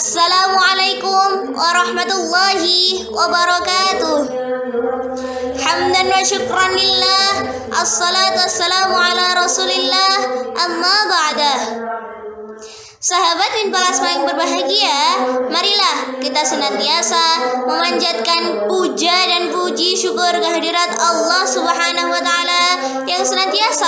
Assalamualaikum warahmatullahi wabarakatuh. Hamdan wa syukran lillah. Assalatu wassalamu ala rasulillah. Amma ba'dah Sahabat bin Palasma yang berbahagia, marilah kita senantiasa memanjatkan puja dan puji syukur kehadirat Allah Subhanahu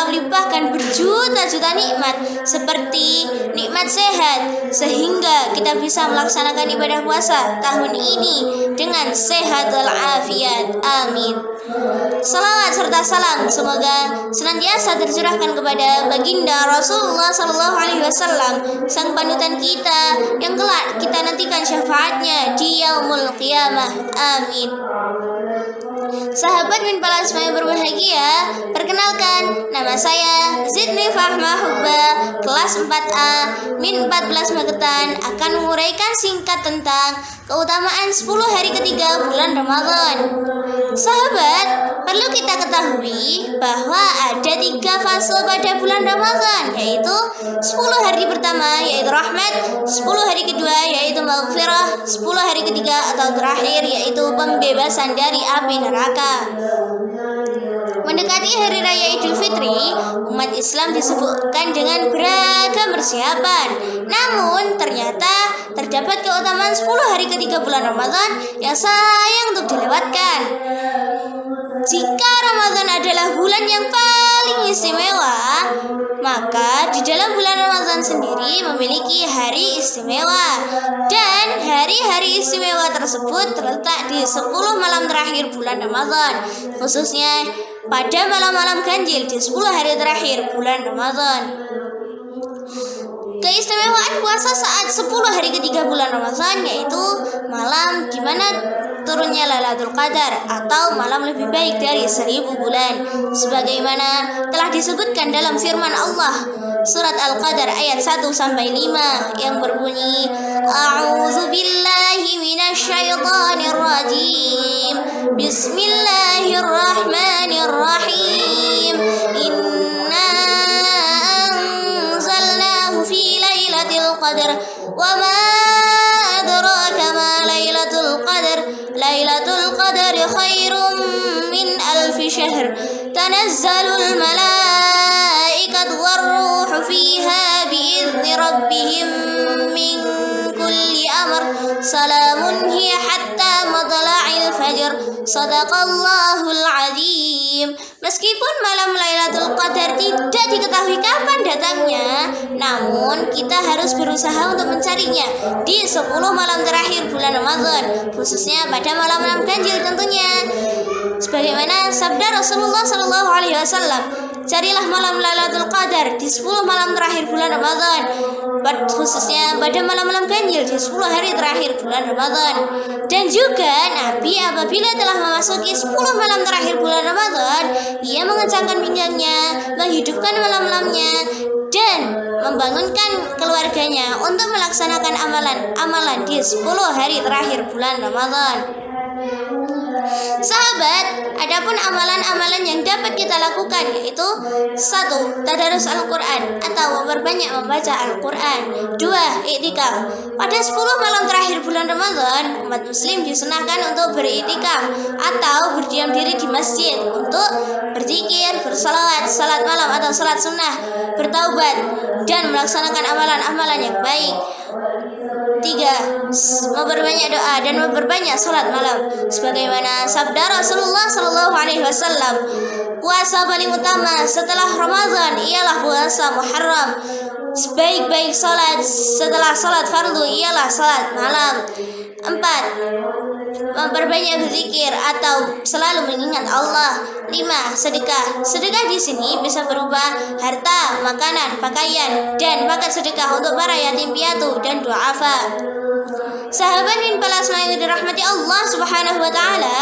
melimpahkan berjuta-juta nikmat seperti nikmat sehat sehingga kita bisa melaksanakan ibadah puasa tahun ini dengan sehat walafiat. Amin. Salawat serta salam semoga senantiasa tercurahkan kepada baginda Rasulullah Sallallahu Alaihi Wasallam sang panutan kita yang kelak kita nantikan syafaatnya di yaumul qiyamah. Amin. Sahabat min Palasma yang berbahagia, nama saya Zidni Fahma Hubba, kelas 4A, min 14 Magetan akan menguraikan singkat tentang keutamaan 10 hari ketiga bulan Ramadan. Sahabat, perlu kita ketahui bahwa ada tiga fase pada bulan Ramadan, yaitu 10 hari pertama yaitu rahmat, 10 hari kedua yaitu maghfirah, 10 hari ketiga atau terakhir yaitu pembebasan dari api neraka. Mendekati hari raya Idul Fitri, umat Islam disebutkan dengan beragam persiapan. Namun, ternyata terdapat keutamaan 10 hari ketiga bulan Ramadan yang sayang untuk dilewatkan. Jika Ramadan adalah bulan yang paling istimewa, maka di dalam bulan Ramadan sendiri memiliki hari istimewa dan hari-hari istimewa tersebut terletak di 10 malam terakhir bulan Ramadan khususnya pada malam-malam ganjil di 10 hari terakhir bulan Ramadan. Keistimewaan puasa saat 10 hari ketiga bulan Ramadan yaitu malam di mana turunnya Lailatul Qadar atau malam lebih baik dari seribu bulan. Sebagaimana telah disebutkan dalam firman Allah surat Al-Qadar ayat 1 sampai 5 yang berbunyi A'udzu billahi minasyaitonir rajim Bismillahirrahmanirrahim خير من ألف شهر. تنزل الملائكة والروح فيها بإذن ربهم من كل أمر. سلام fajr sadaqallahul azim meskipun malam Lailatul Qadar tidak diketahui kapan datangnya namun kita harus berusaha untuk mencarinya di 10 malam terakhir bulan Ramadan khususnya pada malam-malam ganjil tentunya. Sebagaimana sabda Rasulullah Shallallahu alaihi wasallam carilah malam Lailatul Qadar di 10 malam terakhir bulan Ramadan. Khususnya pada malam-malam ganjil di 10 hari terakhir bulan Ramadan. Dan juga Nabi apabila telah memasuki 10 malam terakhir bulan Ramadan ia mengencangkan pinggangnya menghidupkan malam-malamnya dan membangunkan keluarganya untuk melaksanakan amalan-amalan di 10 hari terakhir bulan Ramadan Sahabat, adapun amalan-amalan yang dapat kita lakukan yaitu satu, tadarus Al-Quran atau memperbanyak membaca Al-Quran. Dua, iktikaf. Pada 10 malam terakhir bulan Ramadan, umat muslim disunahkan untuk beriktikaf atau berdiam diri di masjid untuk atau salat sunnah, bertaubat, dan melaksanakan amalan-amalan yang baik. Tiga, memperbanyak doa dan memperbanyak sholat malam. Sebagaimana sabda Rasulullah Shallallahu Alaihi Wasallam, puasa paling utama setelah Ramadan ialah puasa Muharram. Sebaik-baik sholat setelah sholat fardu ialah sholat malam. Empat, memperbanyak berzikir atau selalu mengingat Allah. Lima, sedekah. Sedekah di sini bisa berupa harta, makanan, pakaian, dan paket sedekah untuk para yatim piatu dan duafa. Sahabat min palasma yang dirahmati Allah Subhanahu wa taala,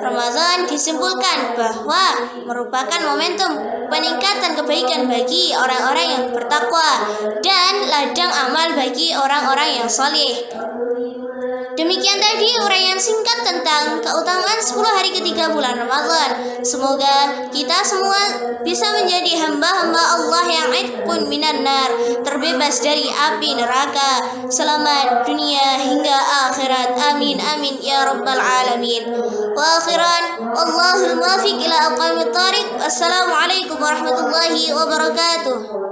Ramadan disimpulkan bahwa merupakan momentum peningkatan kebaikan bagi orang-orang yang bertakwa dan ladang amal bagi orang-orang yang soleh. Demikian tadi uraian singkat tentang keutamaan 10 hari ketiga bulan Ramadan. Semoga kita semua bisa menjadi hamba-hamba Allah yang idkun minan nar, terbebas dari api neraka. Selamat dunia hingga akhirat. Amin amin ya rabbal alamin. Wa akhiran Allahul muwafiq ila aqwamit thariq. Assalamualaikum warahmatullahi wabarakatuh.